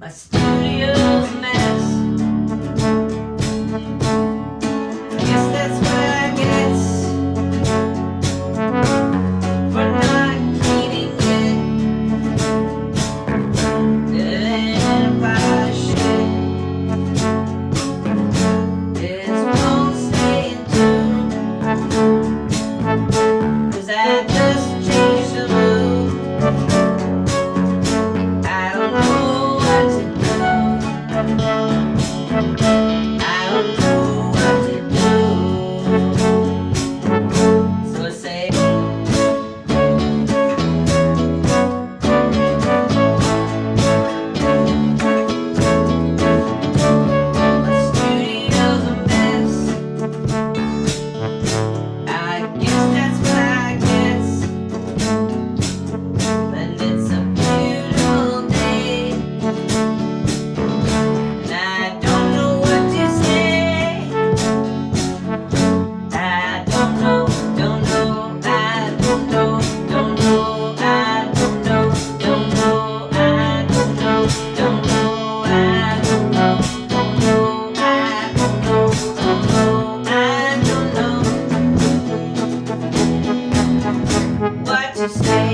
My studio say.